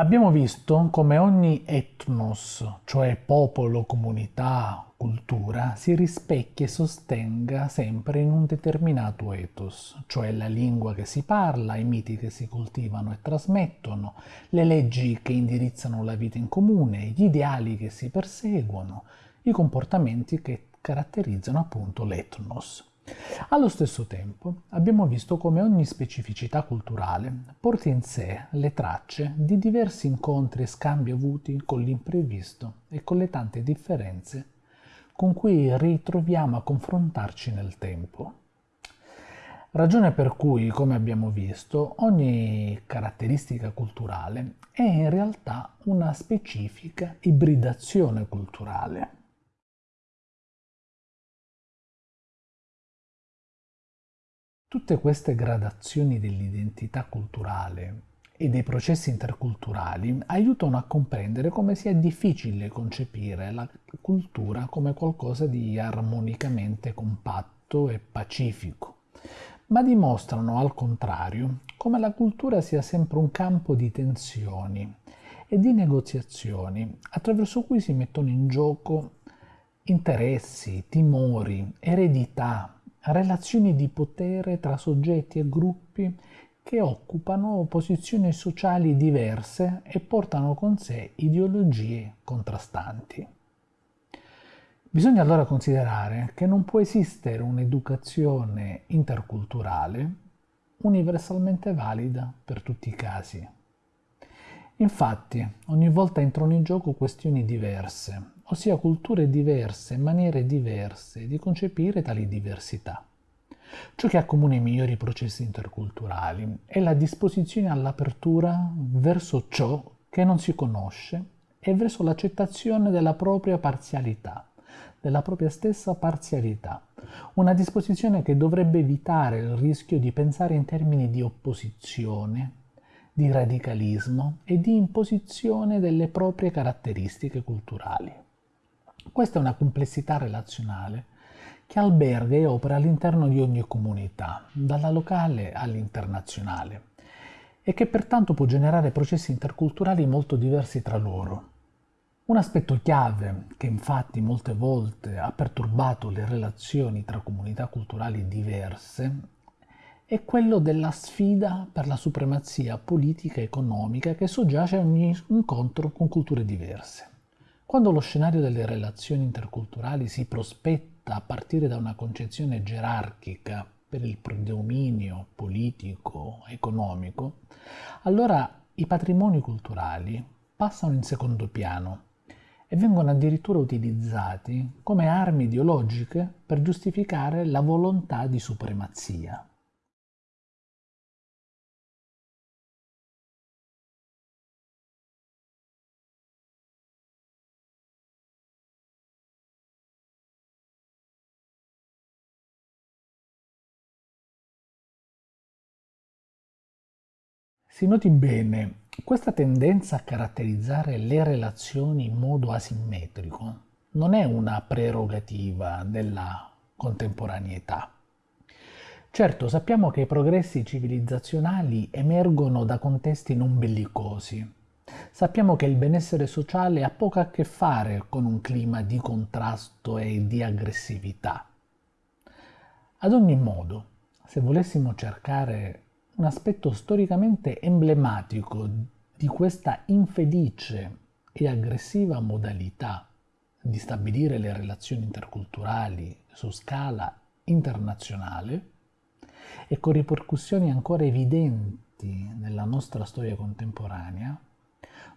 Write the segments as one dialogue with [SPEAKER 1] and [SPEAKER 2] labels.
[SPEAKER 1] Abbiamo visto come ogni etnos, cioè popolo, comunità, cultura, si rispecchia e sostenga sempre in un determinato ethos, cioè la lingua che si parla, i miti che si coltivano e trasmettono, le leggi che indirizzano la vita in comune, gli ideali che si perseguono, i comportamenti che caratterizzano appunto l'etnos. Allo stesso tempo abbiamo visto come ogni specificità culturale porti in sé le tracce di diversi incontri e scambi avuti con l'imprevisto e con le tante differenze con cui ritroviamo a confrontarci nel tempo. Ragione per cui, come abbiamo visto, ogni caratteristica culturale è in realtà una specifica ibridazione culturale Tutte queste gradazioni dell'identità culturale e dei processi interculturali aiutano a comprendere come sia difficile concepire la cultura come qualcosa di armonicamente compatto e pacifico, ma dimostrano al contrario come la cultura sia sempre un campo di tensioni e di negoziazioni attraverso cui si mettono in gioco interessi, timori, eredità, relazioni di potere tra soggetti e gruppi che occupano posizioni sociali diverse e portano con sé ideologie contrastanti. Bisogna allora considerare che non può esistere un'educazione interculturale universalmente valida per tutti i casi. Infatti, ogni volta entrano in gioco questioni diverse, ossia culture diverse, maniere diverse di concepire tali diversità. Ciò che accomuna i migliori processi interculturali è la disposizione all'apertura verso ciò che non si conosce e verso l'accettazione della propria parzialità, della propria stessa parzialità. Una disposizione che dovrebbe evitare il rischio di pensare in termini di opposizione, di radicalismo e di imposizione delle proprie caratteristiche culturali. Questa è una complessità relazionale che alberga e opera all'interno di ogni comunità, dalla locale all'internazionale, e che pertanto può generare processi interculturali molto diversi tra loro. Un aspetto chiave che infatti molte volte ha perturbato le relazioni tra comunità culturali diverse è quello della sfida per la supremazia politica e economica che soggiace a ogni incontro con culture diverse. Quando lo scenario delle relazioni interculturali si prospetta a partire da una concezione gerarchica per il predominio politico, economico, allora i patrimoni culturali passano in secondo piano e vengono addirittura utilizzati come armi ideologiche per giustificare la volontà di supremazia. Si noti bene, questa tendenza a caratterizzare le relazioni in modo asimmetrico non è una prerogativa della contemporaneità. Certo, sappiamo che i progressi civilizzazionali emergono da contesti non bellicosi. Sappiamo che il benessere sociale ha poco a che fare con un clima di contrasto e di aggressività. Ad ogni modo, se volessimo cercare un aspetto storicamente emblematico di questa infelice e aggressiva modalità di stabilire le relazioni interculturali su scala internazionale e con ripercussioni ancora evidenti nella nostra storia contemporanea,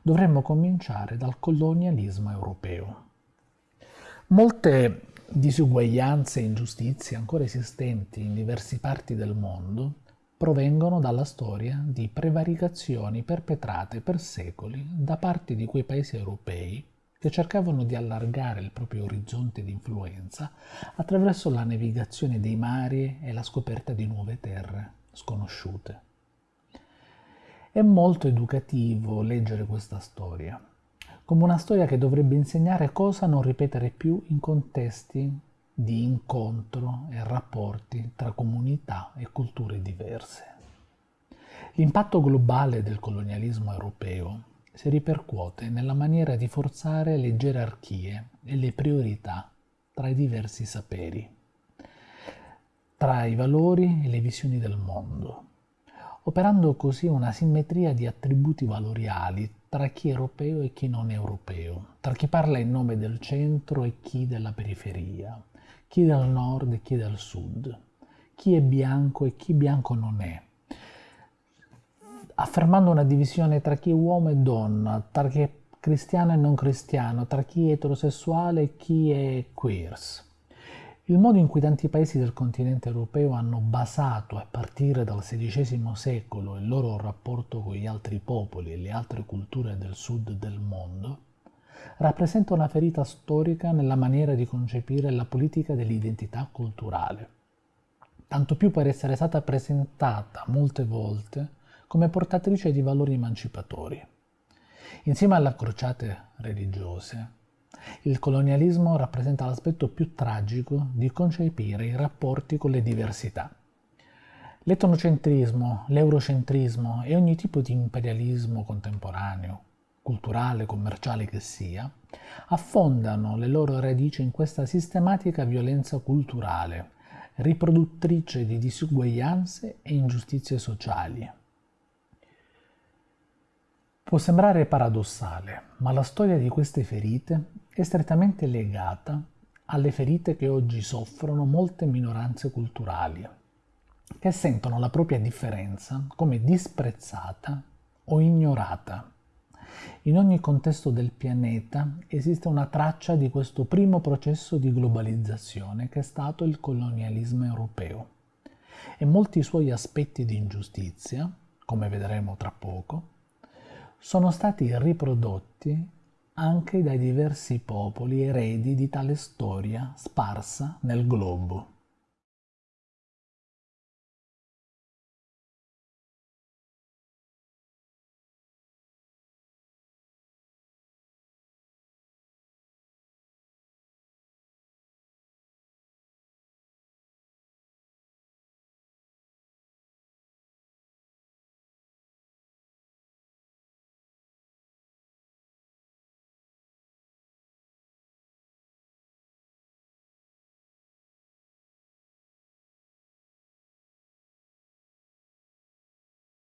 [SPEAKER 1] dovremmo cominciare dal colonialismo europeo. Molte disuguaglianze e ingiustizie ancora esistenti in diverse parti del mondo provengono dalla storia di prevaricazioni perpetrate per secoli da parte di quei paesi europei che cercavano di allargare il proprio orizzonte di influenza attraverso la navigazione dei mari e la scoperta di nuove terre sconosciute. È molto educativo leggere questa storia, come una storia che dovrebbe insegnare cosa non ripetere più in contesti di incontro e rapporti tra comunità e culture diverse. L'impatto globale del colonialismo europeo si ripercuote nella maniera di forzare le gerarchie e le priorità tra i diversi saperi, tra i valori e le visioni del mondo, operando così una simmetria di attributi valoriali tra chi è europeo e chi non è europeo, tra chi parla in nome del centro e chi della periferia, chi del nord e chi del sud, chi è bianco e chi bianco non è, affermando una divisione tra chi è uomo e donna, tra chi è cristiano e non cristiano, tra chi è eterosessuale e chi è queers. Il modo in cui tanti paesi del continente europeo hanno basato a partire dal XVI secolo il loro rapporto con gli altri popoli e le altre culture del sud del mondo rappresenta una ferita storica nella maniera di concepire la politica dell'identità culturale, tanto più per essere stata presentata molte volte come portatrice di valori emancipatori. Insieme alle crociate religiose, il colonialismo rappresenta l'aspetto più tragico di concepire i rapporti con le diversità. L'etnocentrismo, l'eurocentrismo e ogni tipo di imperialismo contemporaneo, culturale, commerciale che sia, affondano le loro radici in questa sistematica violenza culturale, riproduttrice di disuguaglianze e ingiustizie sociali. Può sembrare paradossale, ma la storia di queste ferite è strettamente legata alle ferite che oggi soffrono molte minoranze culturali, che sentono la propria differenza come disprezzata o ignorata. In ogni contesto del pianeta esiste una traccia di questo primo processo di globalizzazione che è stato il colonialismo europeo e molti suoi aspetti di ingiustizia, come vedremo tra poco, sono stati riprodotti anche dai diversi popoli eredi di tale storia sparsa nel globo.